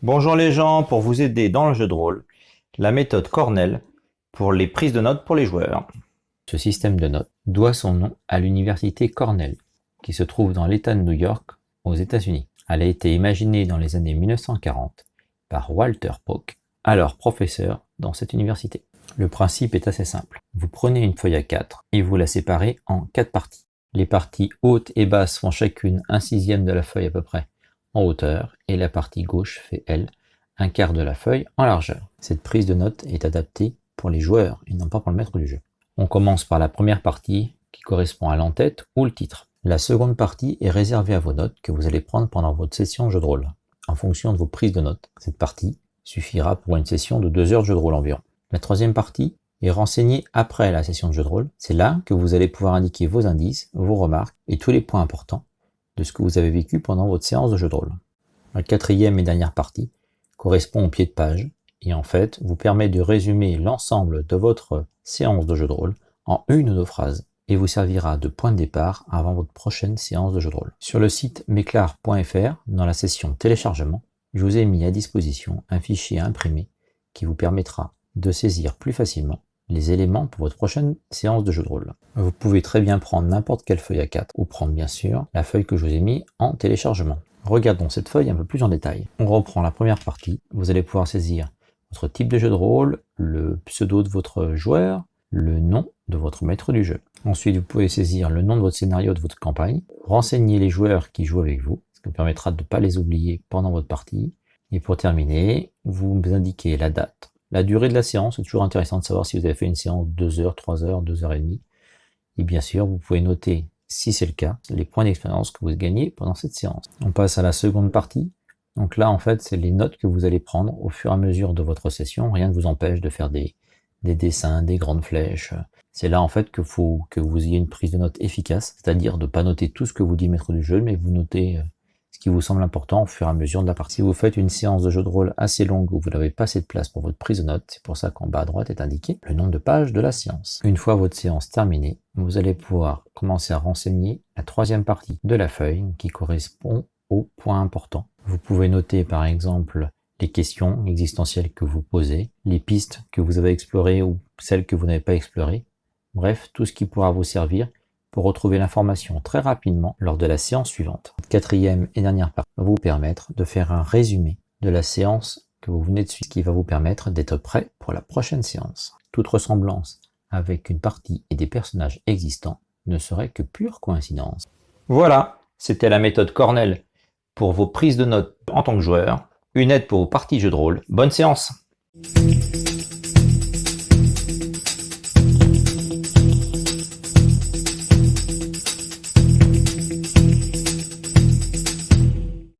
Bonjour les gens, pour vous aider dans le jeu de rôle, la méthode Cornell pour les prises de notes pour les joueurs. Ce système de notes doit son nom à l'université Cornell, qui se trouve dans l'État de New York, aux États-Unis. Elle a été imaginée dans les années 1940 par Walter Pock, alors professeur dans cette université. Le principe est assez simple. Vous prenez une feuille à 4 et vous la séparez en 4 parties. Les parties hautes et basses font chacune un sixième de la feuille à peu près en hauteur et la partie gauche fait, elle, un quart de la feuille en largeur. Cette prise de notes est adaptée pour les joueurs et non pas pour le maître du jeu. On commence par la première partie qui correspond à l'entête ou le titre. La seconde partie est réservée à vos notes que vous allez prendre pendant votre session jeu de rôle. En fonction de vos prises de notes, cette partie suffira pour une session de 2 heures de jeu de rôle environ. La troisième partie est renseignée après la session de jeu de rôle. C'est là que vous allez pouvoir indiquer vos indices, vos remarques et tous les points importants ce que vous avez vécu pendant votre séance de jeu de rôle. La quatrième et dernière partie correspond au pied de page et en fait vous permet de résumer l'ensemble de votre séance de jeu de rôle en une ou deux phrases et vous servira de point de départ avant votre prochaine séance de jeu de rôle. Sur le site meclar.fr, dans la session téléchargement, je vous ai mis à disposition un fichier imprimé qui vous permettra de saisir plus facilement les éléments pour votre prochaine séance de jeu de rôle. Vous pouvez très bien prendre n'importe quelle feuille A4 ou prendre bien sûr la feuille que je vous ai mis en téléchargement. Regardons cette feuille un peu plus en détail. On reprend la première partie. Vous allez pouvoir saisir votre type de jeu de rôle, le pseudo de votre joueur, le nom de votre maître du jeu. Ensuite, vous pouvez saisir le nom de votre scénario de votre campagne, renseigner les joueurs qui jouent avec vous, ce qui vous permettra de ne pas les oublier pendant votre partie. Et pour terminer, vous indiquez la date, la durée de la séance, c'est toujours intéressant de savoir si vous avez fait une séance de 2 heures, 3 heures, 2 heures et demie. Et bien sûr, vous pouvez noter, si c'est le cas, les points d'expérience que vous gagnez pendant cette séance. On passe à la seconde partie. Donc là, en fait, c'est les notes que vous allez prendre au fur et à mesure de votre session. Rien ne vous empêche de faire des, des dessins, des grandes flèches. C'est là, en fait, qu'il faut que vous ayez une prise de notes efficace, c'est-à-dire de pas noter tout ce que vous dit maître du jeu, mais vous notez euh, ce qui vous semble important au fur et à mesure de la partie. Vous faites une séance de jeu de rôle assez longue où vous n'avez pas assez de place pour votre prise de notes, c'est pour ça qu'en bas à droite est indiqué le nombre de pages de la séance. Une fois votre séance terminée, vous allez pouvoir commencer à renseigner la troisième partie de la feuille qui correspond aux points importants. Vous pouvez noter par exemple les questions existentielles que vous posez, les pistes que vous avez explorées ou celles que vous n'avez pas explorées, bref, tout ce qui pourra vous servir pour retrouver l'information très rapidement lors de la séance suivante. Quatrième et dernière partie va vous permettre de faire un résumé de la séance que vous venez de suivre, qui va vous permettre d'être prêt pour la prochaine séance. Toute ressemblance avec une partie et des personnages existants ne serait que pure coïncidence. Voilà, c'était la méthode Cornell pour vos prises de notes en tant que joueur, une aide pour vos parties jeux de rôle. Bonne séance